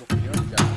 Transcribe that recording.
Los